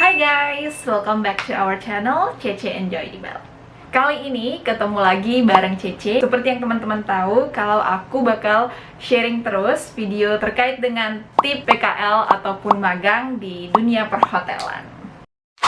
Hai guys, welcome back to our channel Cece Enjoy Bell. Kali ini ketemu lagi bareng Cece Seperti yang teman-teman tahu, kalau aku bakal sharing terus video terkait dengan tip PKL ataupun magang di dunia perhotelan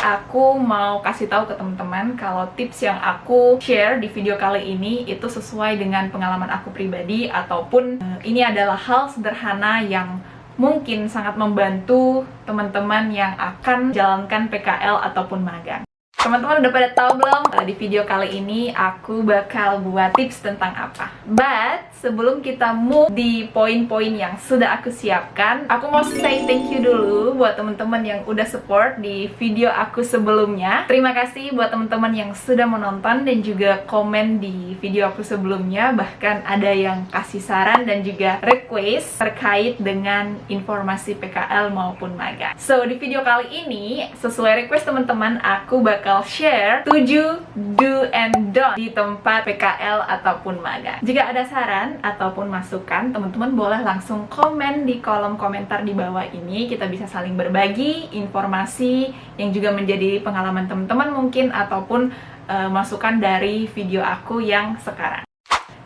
Aku mau kasih tahu ke teman-teman kalau tips yang aku share di video kali ini itu sesuai dengan pengalaman aku pribadi ataupun uh, ini adalah hal sederhana yang mungkin sangat membantu teman-teman yang akan jalankan PKL ataupun magang. Teman-teman udah pada tahu belum? Uh, di video kali ini aku bakal buat tips tentang apa. But sebelum kita move di poin-poin yang sudah aku siapkan, aku mau say thank you dulu buat teman-teman yang udah support di video aku sebelumnya. Terima kasih buat teman-teman yang sudah menonton dan juga komen di video aku sebelumnya. Bahkan ada yang kasih saran dan juga request terkait dengan informasi PKL maupun magang. So di video kali ini sesuai request teman-teman, aku bakal bakal share 7 do and don't di tempat PKL ataupun magang. Jika ada saran ataupun masukan, teman-teman boleh langsung komen di kolom komentar di bawah ini. Kita bisa saling berbagi informasi yang juga menjadi pengalaman teman-teman mungkin ataupun uh, masukan dari video aku yang sekarang.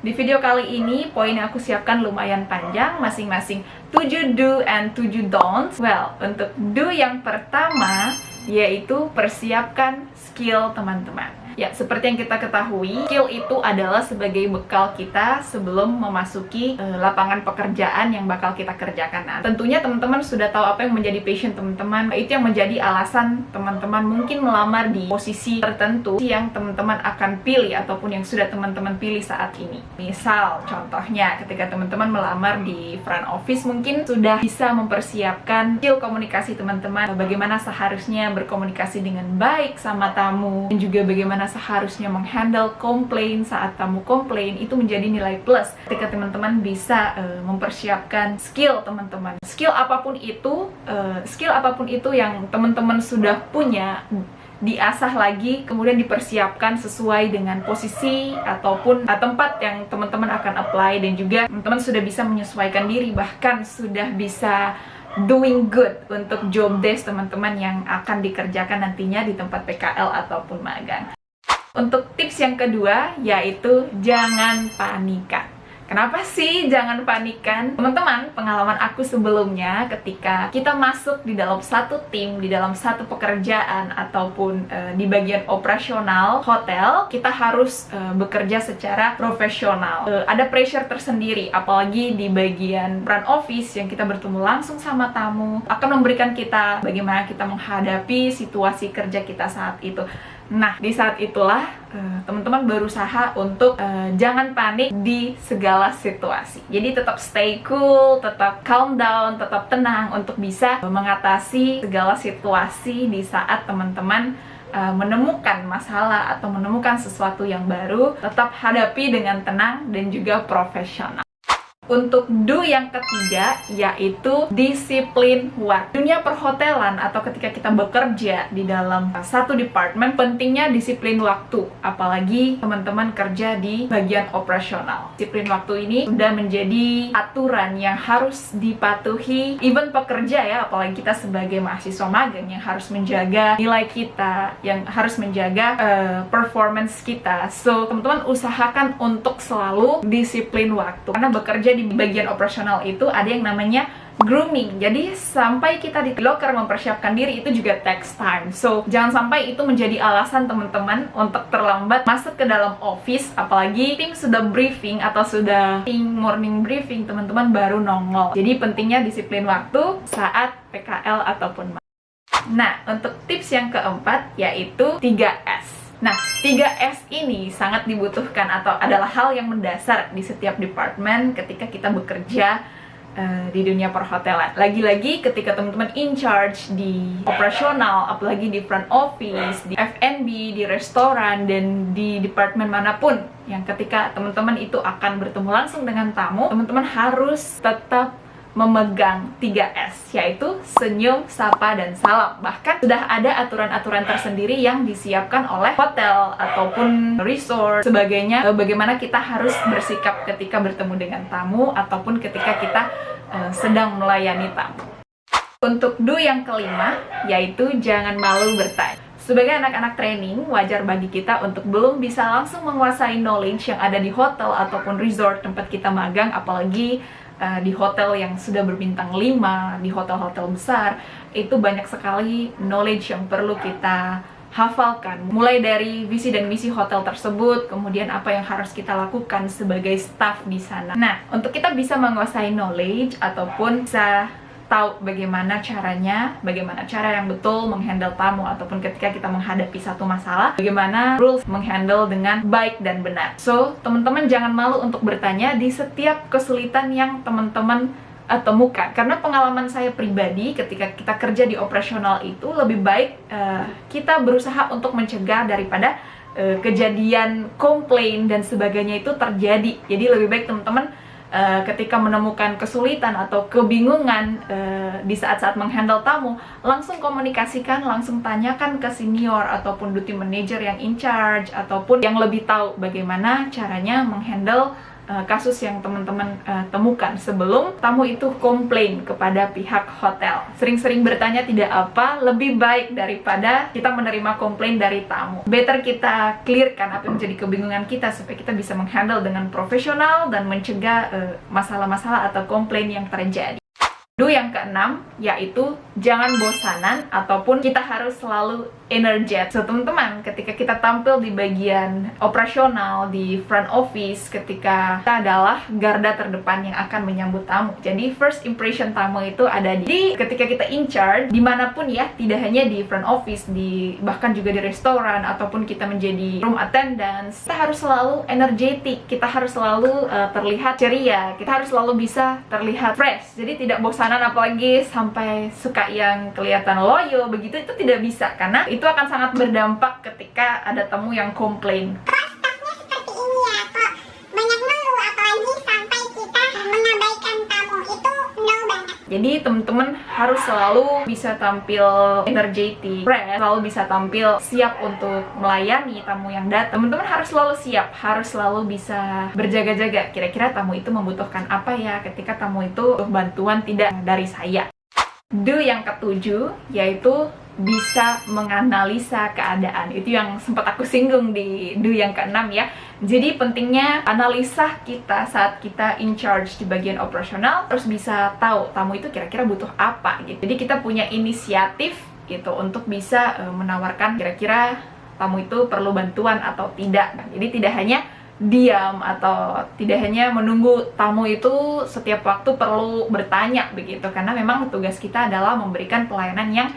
Di video kali ini, poin yang aku siapkan lumayan panjang, masing-masing 7 do and 7 don'ts. Well, untuk do yang pertama, yaitu persiapkan skill teman-teman. Ya, seperti yang kita ketahui, skill itu adalah sebagai bekal kita sebelum memasuki uh, lapangan pekerjaan yang bakal kita kerjakan nanti. Tentunya teman-teman sudah tahu apa yang menjadi passion teman-teman. Itu yang menjadi alasan teman-teman mungkin melamar di posisi tertentu yang teman-teman akan pilih ataupun yang sudah teman-teman pilih saat ini. Misal, contohnya ketika teman-teman melamar di front office mungkin sudah bisa mempersiapkan skill komunikasi teman-teman, bagaimana seharusnya berkomunikasi dengan baik sama tamu dan juga bagaimana seharusnya menghandle komplain saat tamu komplain itu menjadi nilai plus ketika teman-teman bisa uh, mempersiapkan skill teman-teman skill apa pun itu uh, skill apa pun itu yang teman-teman sudah punya diasah lagi kemudian dipersiapkan sesuai dengan posisi ataupun tempat yang teman-teman akan apply dan juga teman-teman sudah bisa menyesuaikan diri bahkan sudah bisa doing good untuk job desk teman-teman yang akan dikerjakan nantinya di tempat PKL ataupun magang. Untuk tips yang kedua, yaitu jangan panikan. Kenapa sih jangan panikan? Teman-teman, pengalaman aku sebelumnya ketika kita masuk di dalam satu tim, di dalam satu pekerjaan ataupun uh, di bagian operasional hotel, kita harus uh, bekerja secara profesional. Uh, ada pressure tersendiri, apalagi di bagian front office yang kita bertemu langsung sama tamu, akan memberikan kita bagaimana kita menghadapi situasi kerja kita saat itu. Nah, di saat itulah eh, teman-teman berusaha untuk uh, jangan panik di segala situasi. Jadi tetap stay cool, tetap calm down, tetap tenang untuk bisa mengatasi segala situasi di saat teman-teman uh, menemukan masalah atau menemukan sesuatu yang baru, tetap hadapi dengan tenang dan juga profesional. Untuk do yang ketiga yaitu disiplin waktu. Dunia perhotelan atau ketika kita bekerja di dalam satu departemen pentingnya disiplin waktu, apalagi teman-teman kerja di bagian operasional. Disiplin waktu ini sudah menjadi aturan yang harus dipatuhi even pekerja ya, apalagi kita sebagai mahasiswa magang yang harus menjaga nilai kita, yang harus menjaga uh, performance kita. So, teman-teman usahakan untuk selalu disiplin waktu karena bekerja di bagian operasional itu ada yang namanya grooming. Jadi sampai kita di locker mempersiapkan diri itu juga takes time. So, jangan sampai itu menjadi alasan teman-teman untuk terlambat masuk ke dalam office apalagi tim sudah briefing atau sudah morning briefing teman-teman baru nongol. Jadi pentingnya disiplin waktu saat PKL ataupun Nah, untuk tips yang keempat yaitu 3S. Nah, 3S ini sangat dibutuhkan atau adalah hal yang mendasar di setiap departemen ketika kita bekerja uh, di dunia perhotelan. Lagi-lagi ketika teman-teman in charge di operasional, apalagi di front office, di F&B, di restoran, dan di departemen mana pun yang ketika teman-teman itu akan bertemu langsung dengan tamu, teman-teman harus tetap memegang 3S, yaitu senyum, sapa, dan salam. Bahkan sudah ada aturan-aturan tersendiri yang disiapkan oleh hotel ataupun resort, sebagainya, eh, bagaimana kita harus bersikap ketika bertemu dengan tamu ataupun ketika kita uh, sedang melayani tamu. Untuk do yang kelima, yaitu jangan malu bertanya. Sebagai anak-anak training, wajar bagi kita untuk belum bisa langsung menguasai knowledge yang ada di hotel ataupun resort tempat kita magang, apalagi uh, di hotel yang sudah berbintang 5, di hotel-hotel besar, itu banyak sekali knowledge yang perlu kita hafalkan. Mulai dari visi dan misi hotel tersebut kemudian apa yang harus kita lakukan sebagai staff di sana. Nah untuk kita bisa menguasai knowledge ataupun bisa tahu bagaimana caranya, bagaimana cara yang betul menghandle tamu ataupun ketika kita menghadapi satu masalah, bagaimana rules menghandle dengan baik dan benar. So, teman-teman jangan malu untuk bertanya di setiap kesulitan yang teman-teman uh, temukan karena pengalaman saya pribadi ketika kita kerja di operasional itu lebih baik uh, kita berusaha untuk mencegah daripada uh, kejadian komplain dan sebagainya itu terjadi jadi lebih baik teman-teman uh, ketika menemukan kesulitan atau kebingungan uh, di saat-saat menghandle tamu langsung komunikasikan langsung tanyakan ke senior ataupun duty manager yang in charge ataupun yang lebih tahu bagaimana caranya menghandle uh, kasus yang teman-teman uh, temukan sebelum tamu itu komplain kepada pihak hotel. Sering-sering bertanya tidak apa, lebih baik daripada kita menerima komplain dari tamu. Better kita clearkan apa yang menjadi kebingungan kita supaya kita bisa menghandle dengan profesional dan mencegah eh, masalah-masalah uh, atau komplain yang terjadi. Do yang keenam yaitu jangan bosanan ataupun kita harus selalu energetic. So teman-teman, ketika kita tampil di bagian operasional di front office, ketika kita adalah garda terdepan yang akan menyambut tamu. Jadi first impression tamu itu ada di ketika kita in charge di mana pun ya, tidak hanya di front office, di bahkan juga di restoran ataupun kita menjadi room attendance. Kita harus selalu energetic, kita harus selalu uh, terlihat ceria, kita harus selalu bisa terlihat fresh. Jadi tidak bosanan apalagi sampai suka yang kelihatan loyo begitu itu tidak bisa karena itu akan sangat berdampak ketika ada tamu yang komplain Jadi teman-teman harus selalu bisa tampil energetic, fresh, selalu bisa tampil siap untuk melayani tamu yang datang. Teman-teman harus selalu siap, harus selalu bisa berjaga-jaga. Kira-kira tamu itu membutuhkan apa ya ketika tamu itu bantuan tidak dari saya. Do yang ketujuh yaitu bisa menganalisa keadaan. Itu yang sempat aku singgung di do yang keenam ya. Jadi pentingnya analisa kita saat kita in charge di bagian operasional terus bisa tahu tamu itu kira-kira butuh apa gitu. Jadi kita punya inisiatif gitu untuk bisa uh, menawarkan kira-kira tamu itu perlu bantuan atau tidak. Nah, jadi tidak hanya diam atau tidak hanya menunggu tamu itu setiap waktu perlu bertanya begitu. Karena memang tugas kita adalah memberikan pelayanan yang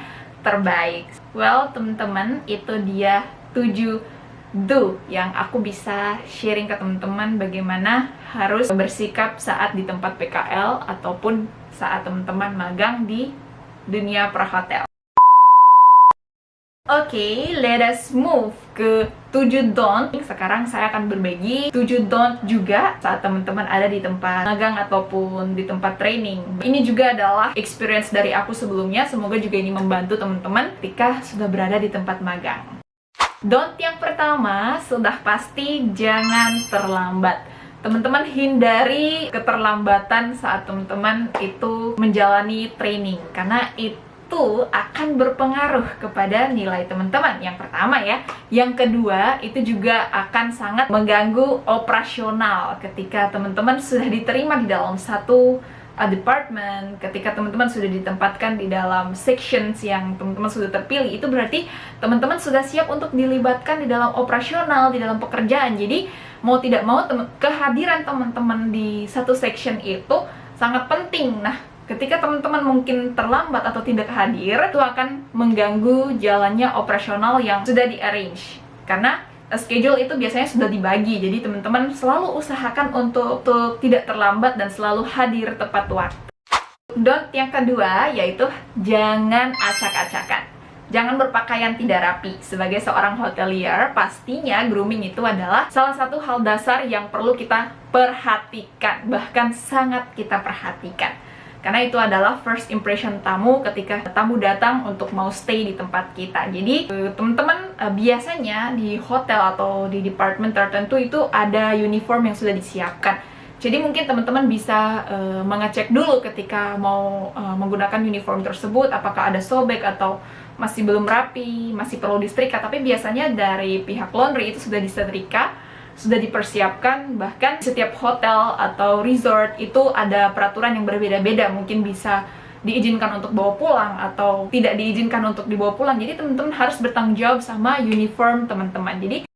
terbaik. Well teman-teman itu dia 7 do yang aku bisa sharing ke teman-teman bagaimana harus bersikap saat di tempat PKL ataupun saat teman-teman magang di dunia perhotel Oke, okay, let us move ke 7 don't. Sekarang saya akan berbagi 7 don't juga saat teman-teman ada di tempat magang ataupun di tempat training. Ini juga adalah experience dari aku sebelumnya. Semoga juga ini membantu teman-teman ketika sudah berada di tempat magang. Don't yang pertama sudah pasti jangan terlambat teman-teman hindari keterlambatan saat teman-teman itu menjalani training karena itu itu akan berpengaruh kepada nilai teman-teman. Yang pertama ya. Yang kedua itu juga akan sangat mengganggu operasional ketika teman-teman sudah diterima di dalam satu uh, department ketika teman-teman sudah ditempatkan di dalam sections yang teman-teman sudah terpilih itu berarti teman-teman sudah siap untuk dilibatkan di dalam operasional di dalam pekerjaan. Jadi mau tidak mau kehadiran teman-teman di satu section itu sangat penting. Nah Ketika teman-teman mungkin terlambat atau tidak hadir, itu akan mengganggu jalannya operasional yang sudah di-arrange. Karena schedule itu biasanya sudah dibagi, jadi teman-teman selalu usahakan untuk, untuk tidak terlambat dan selalu hadir tepat waktu. Don't yang kedua yaitu jangan acak-acakan. Jangan berpakaian tidak rapi. Sebagai seorang hotelier, pastinya grooming itu adalah salah satu hal dasar yang perlu kita perhatikan, bahkan sangat kita perhatikan karena itu adalah first impression tamu ketika tamu datang untuk mau stay di tempat kita. Jadi eh, teman-teman uh, biasanya di hotel atau di department tertentu itu ada uniform yang sudah disiapkan. Jadi mungkin teman-teman bisa uh, mengecek dulu ketika mau uh, menggunakan uniform tersebut apakah ada sobek atau masih belum rapi, masih perlu disetrika. Tapi biasanya dari pihak laundry itu sudah disetrika, sudah dipersiapkan. Bahkan setiap hotel atau resort itu ada peraturan yang berbeda-beda. Mungkin bisa diizinkan untuk bawa pulang atau tidak diizinkan untuk dibawa pulang. Jadi teman-teman harus bertanggung jawab sama uniform teman-teman. Jadi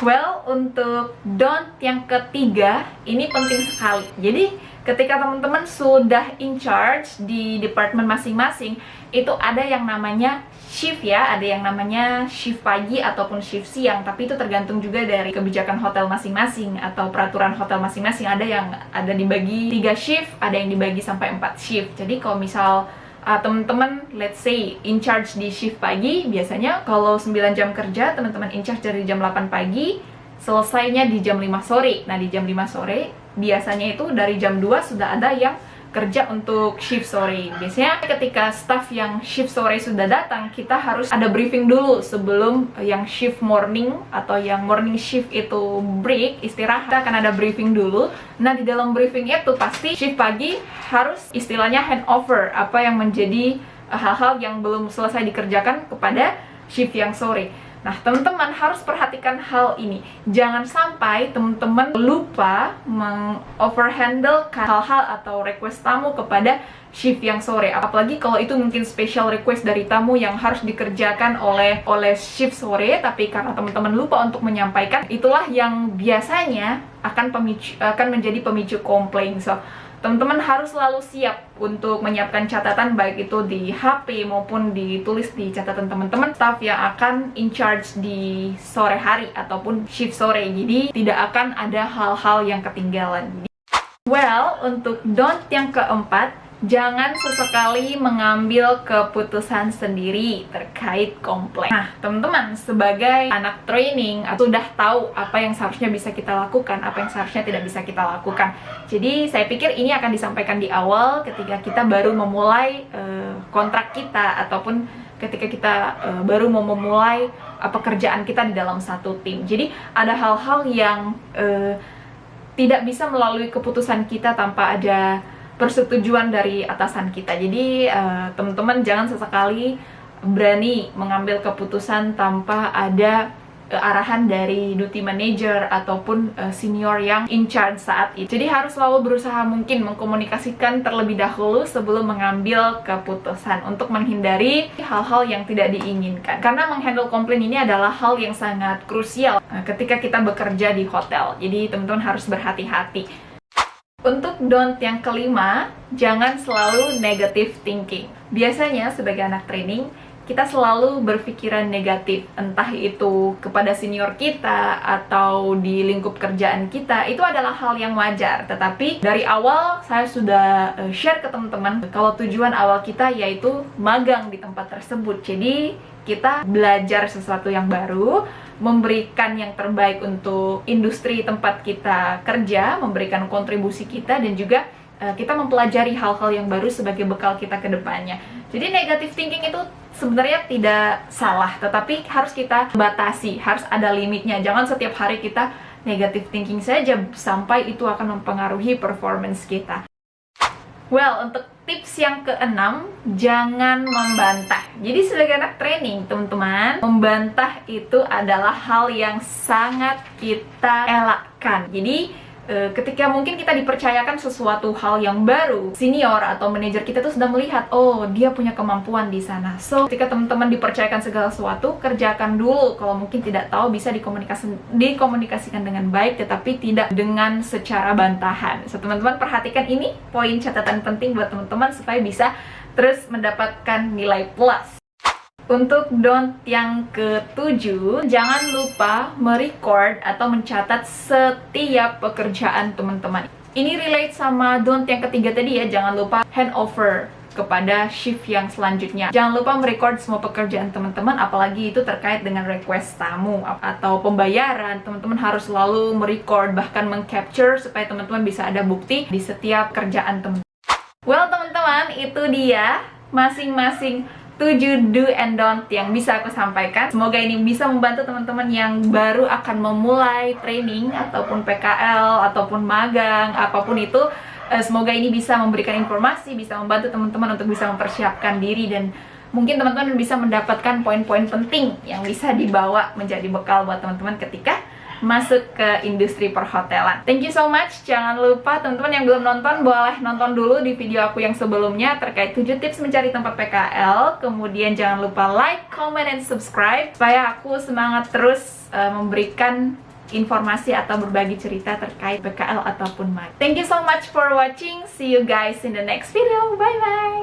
Well, untuk don't yang ketiga, ini penting sekali. Jadi, ketika teman-teman sudah in charge di department masing-masing, itu ada yang namanya shift ya, ada yang namanya shift pagi ataupun shift siang, tapi itu tergantung juga dari kebijakan hotel masing-masing atau peraturan hotel masing-masing. Ada yang ada dibagi 3 shift, ada yang dibagi sampai 4 shift. Jadi kalau misal uh, teman-teman let's say in charge di shift pagi biasanya kalau 9 jam kerja teman-teman in charge dari jam 8 pagi selesainya di jam 5 sore. Nah di jam 5 sore biasanya itu dari jam 2 sudah ada yang kerja untuk shift sore. Biasanya ketika staff yang shift sore sudah datang, kita harus ada briefing dulu sebelum yang shift morning atau yang morning shift itu break, istirahat, kita akan ada briefing dulu. Nah, di dalam briefing itu pasti shift pagi harus istilahnya handover apa yang menjadi eh, hal-hal yang belum selesai dikerjakan kepada shift yang sore. Nah, teman-teman harus perhatikan hal ini. Jangan sampai teman-teman lupa meng-overhandle hal-hal atau request tamu kepada shift yang sore. Apalagi kalau itu mungkin special request dari tamu yang harus dikerjakan oleh oleh shift sore, tapi karena teman-teman lupa untuk menyampaikan, itulah yang biasanya akan pemicu akan menjadi pemicu komplain. So, teman-teman harus selalu siap untuk menyiapkan catatan baik itu di HP maupun ditulis di catatan teman-teman staff yang akan in charge di sore hari ataupun shift sore. Jadi tidak akan ada hal-hal yang ketinggalan. Well untuk don't yang keempat jangan sesekali mengambil keputusan sendiri terkait komplain. Nah, teman-teman, sebagai anak training, sudah tahu apa yang seharusnya bisa kita lakukan, apa yang seharusnya tidak bisa kita lakukan. Jadi, saya pikir ini akan disampaikan di awal ketika kita baru memulai uh, kontrak kita ataupun ketika kita uh, baru mau memulai uh, pekerjaan kita di dalam satu tim. Jadi, ada hal-hal yang uh, tidak bisa melalui keputusan kita tanpa ada persetujuan dari atasan kita. Jadi uh, teman-teman jangan sesekali berani mengambil keputusan tanpa ada uh, arahan dari duty manager ataupun uh, senior yang in charge saat itu. Jadi harus selalu berusaha mungkin mengkomunikasikan terlebih dahulu sebelum mengambil keputusan untuk menghindari hal-hal yang tidak diinginkan. Karena menghandle komplain ini adalah hal yang sangat krusial ketika kita bekerja di hotel. Jadi teman-teman harus berhati-hati. Untuk don't yang kelima, jangan selalu negative thinking. Biasanya sebagai anak training, kita selalu berpikiran negatif, entah itu kepada senior kita atau di lingkup kerjaan kita, itu adalah hal yang wajar. Tetapi dari awal saya sudah eh, share ke teman-teman kalau tujuan awal kita yaitu magang di tempat tersebut. Jadi kita belajar sesuatu yang baru, memberikan yang terbaik untuk industri tempat kita kerja, memberikan kontribusi kita dan juga uh, kita mempelajari hal-hal yang baru sebagai bekal kita ke depannya. Jadi negative thinking itu sebenarnya tidak salah, tetapi harus kita batasi, harus ada limitnya. Jangan setiap hari kita negative thinking saja sampai itu akan mempengaruhi performance kita. Well, untuk tips yang keenam, jangan membantah. Jadi sebagai anak training, teman-teman, membantah itu adalah hal yang sangat kita elakkan. Jadi e, ketika mungkin kita dipercayakan sesuatu hal yang baru, senior atau manajer kita tuh sudah melihat, oh dia punya kemampuan di sana. So, ketika teman-teman dipercayakan segala sesuatu, kerjakan dulu. Kalau mungkin tidak tahu, bisa dikomunikasi, dikomunikasikan dengan baik, tetapi tidak dengan secara bantahan. So, teman-teman perhatikan ini, poin catatan penting buat teman-teman supaya bisa terus mendapatkan nilai plus. Untuk don't yang ketujuh, jangan lupa merecord atau mencatat setiap pekerjaan teman-teman. Ini relate sama don't yang ketiga tadi ya, jangan lupa handover kepada shift yang selanjutnya. Jangan lupa merecord semua pekerjaan teman-teman, apalagi itu terkait dengan request tamu atau pembayaran. Teman-teman harus selalu merecord, bahkan mengcapture supaya teman-teman bisa ada bukti di setiap kerjaan teman-teman. Well, teman-teman, itu dia masing-masing 7 do and don't yang bisa aku sampaikan. Semoga ini bisa membantu teman-teman yang baru akan memulai training ataupun PKL ataupun magang apa pun itu. Eh, semoga ini bisa memberikan informasi, bisa membantu teman-teman untuk bisa mempersiapkan diri dan mungkin teman-teman bisa mendapatkan poin-poin penting yang bisa dibawa menjadi bekal buat teman-teman ketika masuk ke industri perhotelan. Thank you so much. Jangan lupa teman-teman yang belum nonton boleh nonton dulu di video aku yang sebelumnya terkait 7 tips mencari tempat PKL. Kemudian jangan lupa like, comment, and subscribe supaya aku semangat terus uh, memberikan informasi atau berbagi cerita terkait PKL ataupun MAG. Thank you so much for watching. See you guys in the next video. Bye bye.